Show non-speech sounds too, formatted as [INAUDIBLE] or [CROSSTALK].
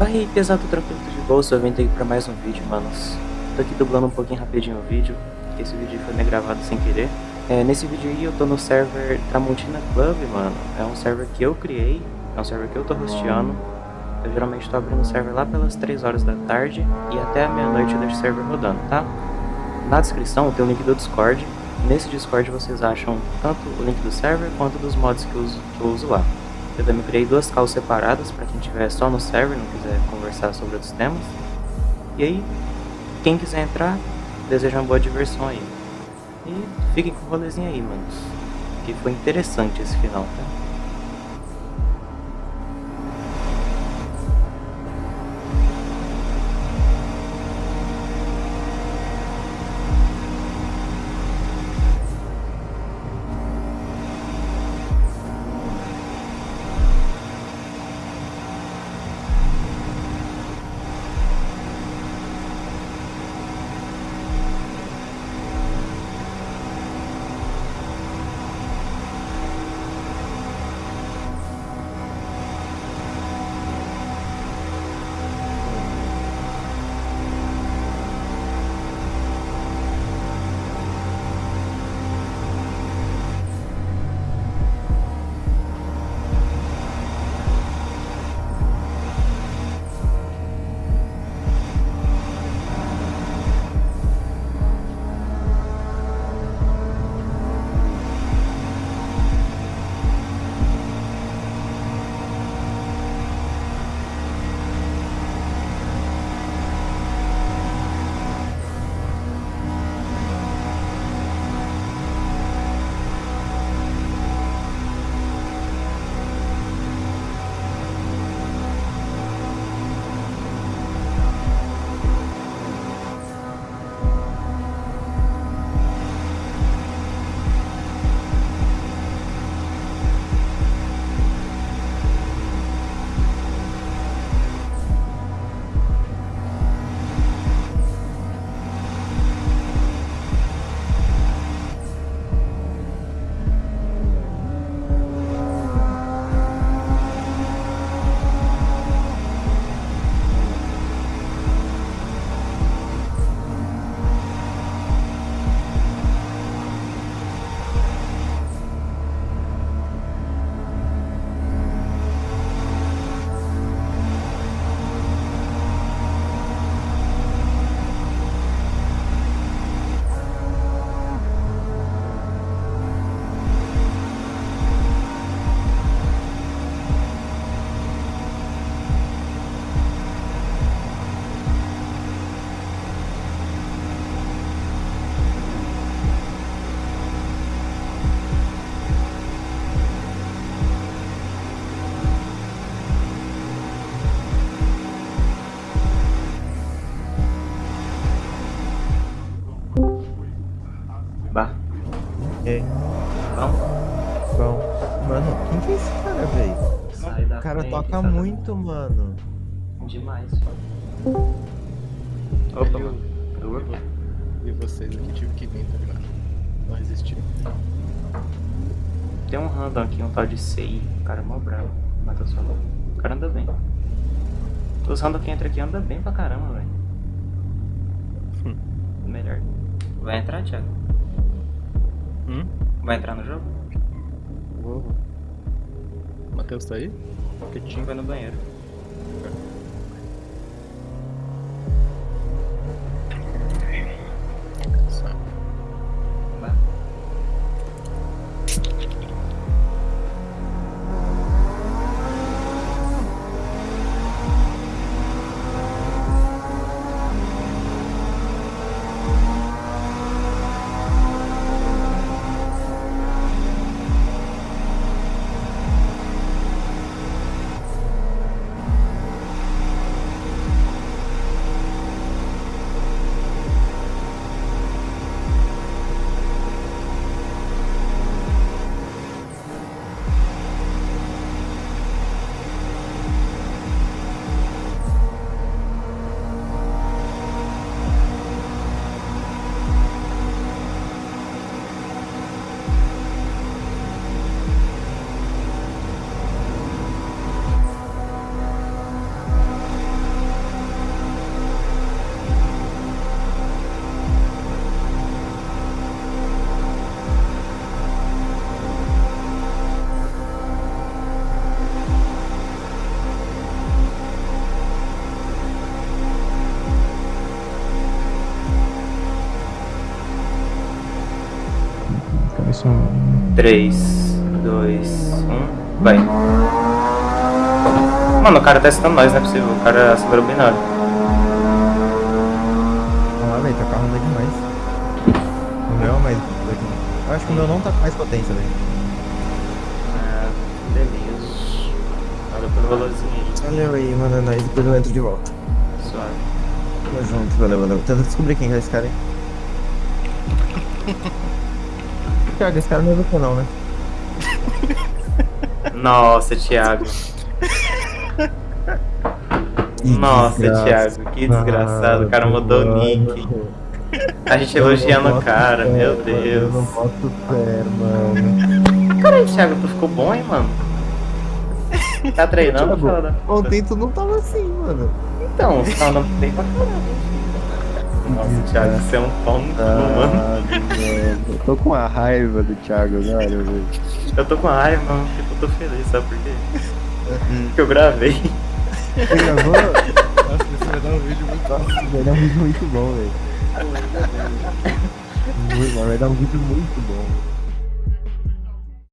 Aí, pesado, tranquilo, de bolsa, eu vim aqui pra mais um vídeo, manos. Tô aqui dublando um pouquinho rapidinho o vídeo, porque esse vídeo foi meio gravado sem querer. É, nesse vídeo aí eu tô no server Tramontina Club, mano. É um server que eu criei, é um server que eu tô hosteando. Eu geralmente tô abrindo o server lá pelas 3 horas da tarde e até a meia-noite eu deixo o server rodando, tá? Na descrição tem o link do Discord. Nesse Discord vocês acham tanto o link do server quanto dos mods que eu uso, que eu uso lá. Eu também criei duas calls separadas para quem estiver só no server, não quiser conversar sobre outros temas. E aí, quem quiser entrar, desejo uma boa diversão aí. E fiquem com o rolezinho aí, manos. Que foi interessante esse final, tá? Ei, Bom, bom. Mano, quem que é esse cara, velho? sai da O cara frente, toca muito, mano. Demais. Opa, mano. Opa. E vocês aqui tive que vir, tá ligado? Não resisti. Tem um random aqui, um tal de Sei. O cara é mó bravo. Matheus falou. O cara anda bem. Os random que entra aqui anda bem pra caramba, velho. Hum. Melhor. Vai entrar, Thiago? Hum? Vai entrar no jogo? Vou. O Matheus tá aí? Quietinho. Vai no banheiro. 3, 2, 1, vai. Mano, o cara tá acertando nós, não é possível. O cara acelerou bem na hora. Lá, velho, tá carro anda demais. O meu é mais daqui. Eu acho que o meu não tá com mais potência, velho. Ah, beleza. Valeu pelo valorzinho. Valeu aí, mano, nós depois eu entro de volta. Suave. Tamo junto, valeu, valeu. Tenta descobrir quem é esse cara aí. [LAUGHS] Thiago, esse cara não é você não, né? [LAUGHS] Nossa, Thiago. Nossa, Thiago, que desgraçado. O cara mudou o nick. A gente elogiando o cara, meu Eu não Deus. boto fé, mano. Caralho, Thiago, tu ficou bom, hein, mano? Tá treinando, Thiago, foda? Ontem tu não tava assim, mano. Então, você tá andando bem pra caralho. Nossa, Thiago, você é um pau no cu. Ah, mano. Eu tô com a raiva do Thiago agora, velho. Eu tô com raiva, mano, porque eu tô feliz, sabe por quê? Porque eu gravei. Você gravou? Nossa, isso vai dar um vídeo muito Nossa, vai dar um vídeo muito bom, velho. Bom, vai dar um vídeo muito bom.